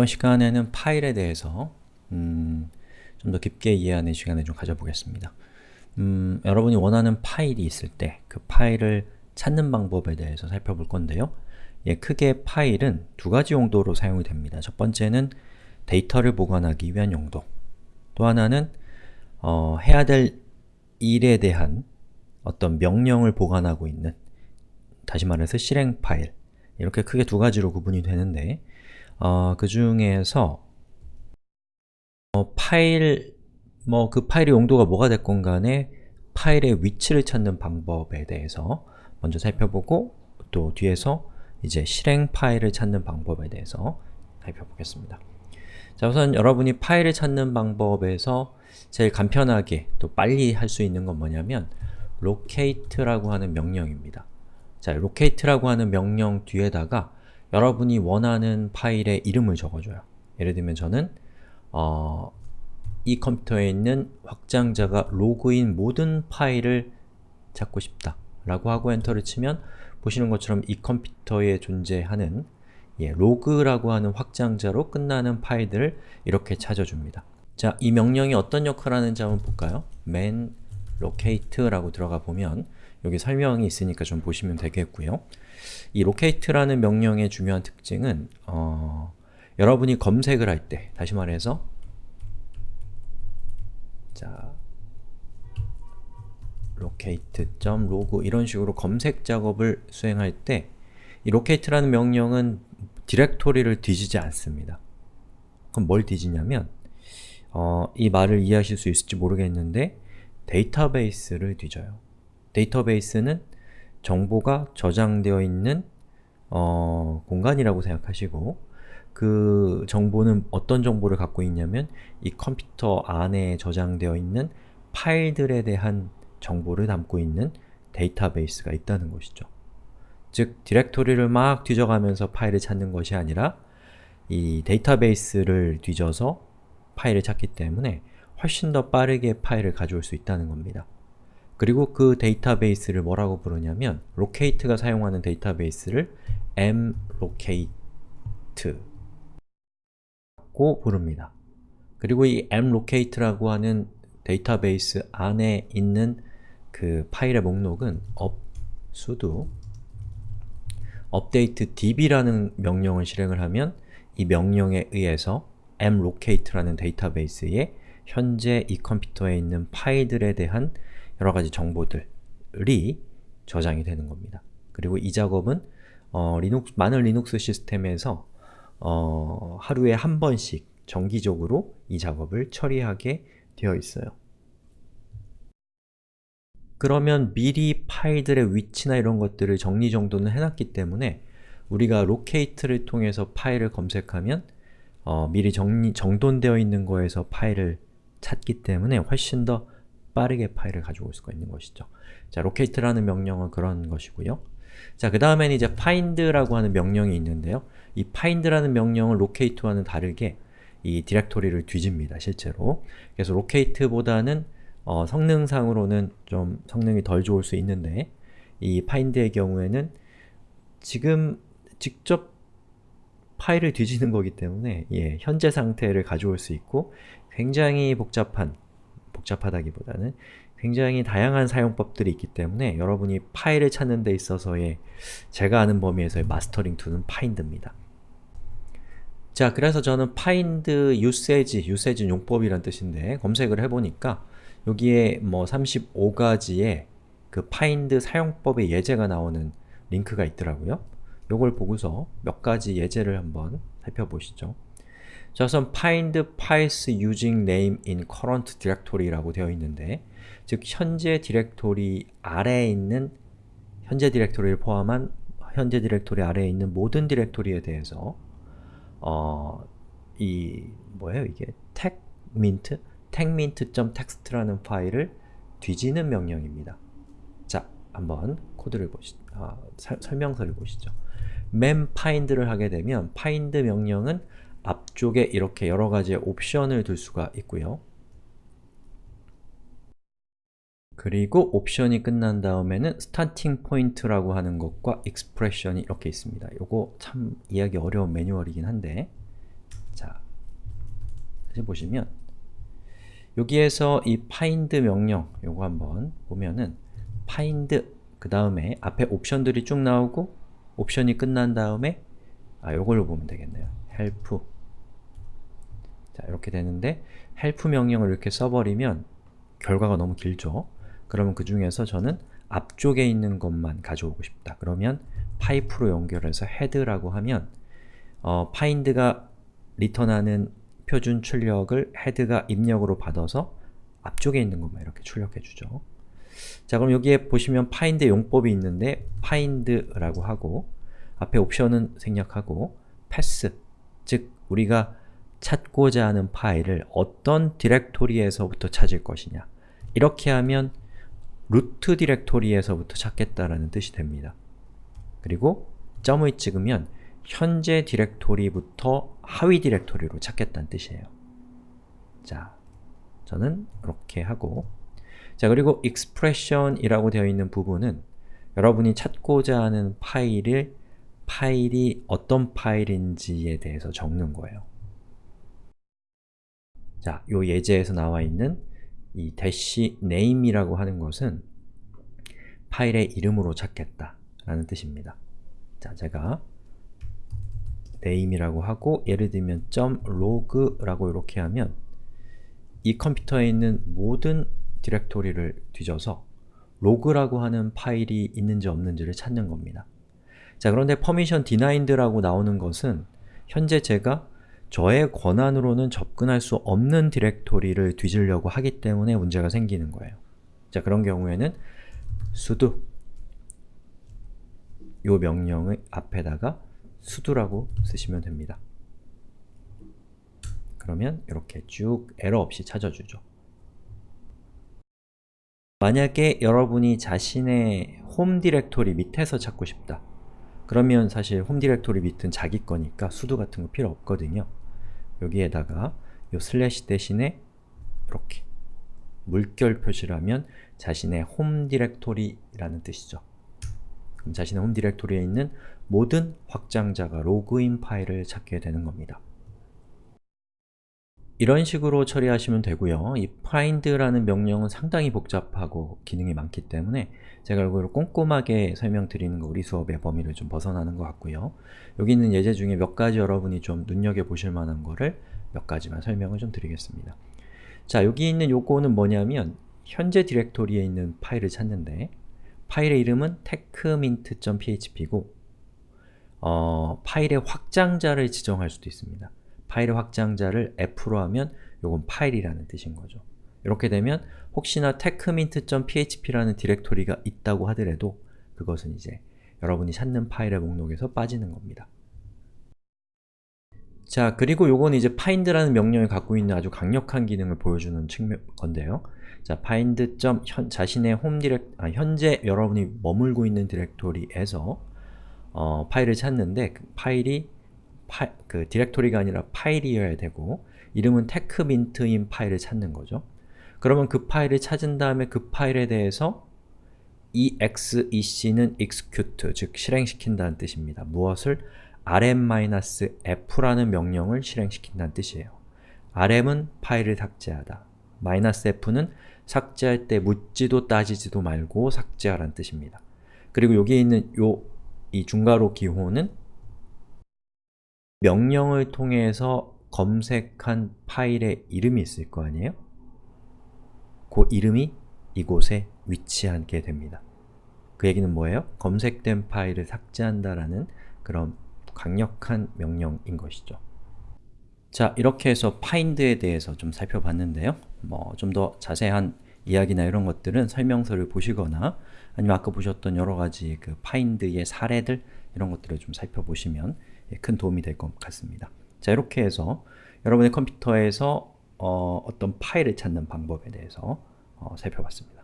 이번 시간에는 파일에 대해서 음, 좀 더 깊게 이해하는 시간을 좀 가져보겠습니다. 음, 여러분이 원하는 파일이 있을 때 그 파일을 찾는 방법에 대해서 살펴볼 건데요. 예, 크게 파일은 두 가지 용도로 사용이 됩니다. 첫 번째는 데이터를 보관하기 위한 용도 또 하나는 어, 해야 될 일에 대한 어떤 명령을 보관하고 있는 다시 말해서 실행 파일 이렇게 크게 두 가지로 구분이 되는데 어, 그 중에서 어, 파일, 뭐 그 파일의 용도가 뭐가 됐건 간에 파일의 위치를 찾는 방법에 대해서 먼저 살펴보고 또 뒤에서 이제 실행 파일을 찾는 방법에 대해서 살펴보겠습니다. 자 우선 여러분이 파일을 찾는 방법에서 제일 간편하게 또 빨리 할 수 있는 건 뭐냐면 locate라고 하는 명령입니다. 자, locate라고 하는 명령 뒤에다가 여러분이 원하는 파일의 이름을 적어줘요. 예를 들면 저는 어, 이 컴퓨터에 있는 확장자가 log인 모든 파일을 찾고 싶다 라고 하고 엔터를 치면 보시는 것처럼 이 컴퓨터에 존재하는 예, log라고 하는 확장자로 끝나는 파일들을 이렇게 찾아줍니다. 자, 이 명령이 어떤 역할을 하는지 한번 볼까요? man locate라고 들어가 보면 여기 설명이 있으니까 좀 보시면 되겠고요. 이 locate라는 명령의 중요한 특징은 어, 여러분이 검색을 할 때, 다시 말해서 자 locate.log 이런 식으로 검색 작업을 수행할 때 이 locate라는 명령은 디렉토리를 뒤지지 않습니다. 그럼 뭘 뒤지냐면 어, 이 말을 이해하실 수 있을지 모르겠는데 데이터베이스를 뒤져요. 데이터베이스는 정보가 저장되어 있는 어, 공간이라고 생각하시고 그 정보는 어떤 정보를 갖고 있냐면 이 컴퓨터 안에 저장되어 있는 파일들에 대한 정보를 담고 있는 데이터베이스가 있다는 것이죠. 즉, 디렉토리를 막 뒤져가면서 파일을 찾는 것이 아니라 이 데이터베이스를 뒤져서 파일을 찾기 때문에 훨씬 더 빠르게 파일을 가져올 수 있다는 겁니다. 그리고 그 데이터베이스를 뭐라고 부르냐면 locate가 사용하는 데이터베이스를 mlocate 고 부릅니다. 그리고 이 mlocate라고 하는 데이터베이스 안에 있는 그 파일의 목록은 up sudo updatedb라는 명령을 실행을 하면 이 명령에 의해서 mlocate라는 데이터베이스에 현재 이 컴퓨터에 있는 파일들에 대한 여러가지 정보들이 저장이 되는 겁니다. 그리고 이 작업은 어, 리눅스, 많은 리눅스 시스템에서 어, 하루에 한 번씩 정기적으로 이 작업을 처리하게 되어 있어요. 그러면 미리 파일들의 위치나 이런 것들을 정리정돈을 해놨기 때문에 우리가 locate를 통해서 파일을 검색하면 어, 미리 정리, 정돈되어 있는 거에서 파일을 찾기 때문에 훨씬 더 빠르게 파일을 가지고 올 수가 있는 것이죠. 자, locate라는 명령은 그런 것이고요. 자, 그 다음에는 이제 find라고 하는 명령이 있는데요. 이 find라는 명령은 locate와는 다르게 이 디렉토리를 뒤집니다, 실제로. 그래서 locate보다는 어, 성능상으로는 좀 성능이 덜 좋을 수 있는데 이 find의 경우에는 지금 직접 파일을 뒤지는 거기 때문에 예, 현재 상태를 가져올 수 있고 굉장히 복잡한, 복잡하다기보다는 굉장히 다양한 사용법들이 있기 때문에 여러분이 파일을 찾는 데 있어서의 제가 아는 범위에서의 mastering tool은 find입니다. 자, 그래서 저는 find usage, usage 용법이란 뜻인데 검색을 해보니까 여기에 뭐 35가지의 그 find 사용법의 예제가 나오는 링크가 있더라고요. 요걸 보고서 몇 가지 예제를 한번 살펴보시죠. 자, 우선 find files using name in current directory라고 되어 있는데 즉, 현재 디렉토리 아래에 있는 현재 디렉토리를 포함한 현재 디렉토리 아래에 있는 모든 디렉토리에 대해서 어, 이 뭐예요 이게 techmint? techmint.txt라는 파일을 뒤지는 명령입니다. 자, 한번 코드를 보시, 아, 사, 설명서를 보시죠. mem find를 하게 되면 find 명령은 앞쪽에 이렇게 여러 가지의 옵션을 둘 수가 있고요. 그리고 옵션이 끝난 다음에는 starting point라고 하는 것과 expression이 이렇게 있습니다. 요거 참 이해하기 어려운 매뉴얼이긴 한데 다시 보시면 여기에서 이 find 명령 요거 한번 보면은 find 그 다음에 앞에 옵션들이 쭉 나오고 옵션이 끝난 다음에 아 요걸로 보면 되겠네요. Help 자 이렇게 되는데 help 명령을 이렇게 써버리면 결과가 너무 길죠? 그러면 그 중에서 저는 앞쪽에 있는 것만 가져오고 싶다. 그러면 파이프로 연결해서 head라고 하면 어, find가 리턴하는 표준 출력을 head가 입력으로 받아서 앞쪽에 있는 것만 이렇게 출력해 주죠. 자 그럼 여기에 보시면 find 용법이 있는데 find라고 하고 앞에 옵션은 생략하고 path, 즉 우리가 찾고자 하는 파일을 어떤 디렉토리에서부터 찾을 것이냐 이렇게 하면 루트 디렉토리에서부터 찾겠다라는 뜻이 됩니다. 그리고 점을 찍으면 현재 디렉토리부터 하위 디렉토리로 찾겠다는 뜻이에요. 자, 저는 이렇게 하고 자 그리고 expression이라고 되어 있는 부분은 여러분이 찾고자 하는 파일을 파일이 어떤 파일인지에 대해서 적는 거예요. 자, 요 예제에서 나와 있는 이 dash name이라고 하는 것은 파일의 이름으로 찾겠다 라는 뜻입니다. 자, 제가 name이라고 하고 예를 들면 .log라고 이렇게 하면 이 컴퓨터에 있는 모든 디렉토리를 뒤져서 로그라고 하는 파일이 있는지 없는지를 찾는 겁니다. 자 그런데 permission denied라고 나오는 것은 현재 제가 저의 권한으로는 접근할 수 없는 디렉토리를 뒤지려고 하기 때문에 문제가 생기는 거예요. 자 그런 경우에는 sudo 요 명령의 앞에다가 sudo라고 쓰시면 됩니다. 그러면 이렇게 쭉 에러 없이 찾아주죠. 만약에 여러분이 자신의 홈 디렉토리 밑에서 찾고 싶다. 그러면 사실 홈 디렉토리 밑은 자기 거니까 sudo 같은 거 필요 없거든요. 여기에다가 요 슬래시 대신에 이렇게 물결 표시를 하면 자신의 홈 디렉토리라는 뜻이죠. 그럼 자신의 홈 디렉토리에 있는 모든 확장자가 로그인 파일을 찾게 되는 겁니다. 이런 식으로 처리하시면 되고요. 이 find라는 명령은 상당히 복잡하고 기능이 많기 때문에 제가 이걸 꼼꼼하게 설명드리는 거 우리 수업의 범위를 좀 벗어나는 것 같고요. 여기 있는 예제 중에 몇 가지 여러분이 좀 눈여겨보실 만한 거를 몇 가지만 설명을 좀 드리겠습니다. 자, 여기 있는 요거는 뭐냐면 현재 디렉토리에 있는 파일을 찾는데 파일의 이름은 techmint.php고 어, 파일의 확장자를 지정할 수도 있습니다. 파일의 확장자를 f로 하면 요건 파일이라는 뜻인 거죠. 이렇게 되면 혹시나 techmint.php라는 디렉토리가 있다고 하더라도 그것은 이제 여러분이 찾는 파일의 목록에서 빠지는 겁니다. 자, 그리고 요건 이제 find라는 명령이 갖고 있는 아주 강력한 기능을 보여주는 측면 건데요. 자, find. 현, 자신의 홈 디렉, 아, 현재 여러분이 머물고 있는 디렉토리에서 어, 파일을 찾는데 그 파일이 파, 그 디렉토리가 아니라 파일이어야 되고 이름은 techmint인 파일을 찾는 거죠. 그러면 그 파일을 찾은 다음에 그 파일에 대해서 exec는 execute, 즉 실행시킨다는 뜻입니다. 무엇을? rm-f라는 명령을 실행시킨다는 뜻이에요. rm은 파일을 삭제하다. -f는 삭제할 때 묻지도 따지지도 말고 삭제하라는 뜻입니다. 그리고 여기에 있는 요, 이 중괄호 기호는 명령을 통해서 검색한 파일의 이름이 있을 거 아니에요? 그 이름이 이곳에 위치하게 됩니다. 그 얘기는 뭐예요? 검색된 파일을 삭제한다라는 그런 강력한 명령인 것이죠. 자, 이렇게 해서 find에 대해서 좀 살펴봤는데요. 뭐 좀 더 자세한 이야기나 이런 것들은 설명서를 보시거나 아니면 아까 보셨던 여러 가지 그 find의 사례들 이런 것들을 좀 살펴보시면 예, 큰 도움이 될 것 같습니다. 자 이렇게 해서 여러분의 컴퓨터에서 어, 떤 파일을 찾는 방법에 대해서 어, 살펴봤습니다.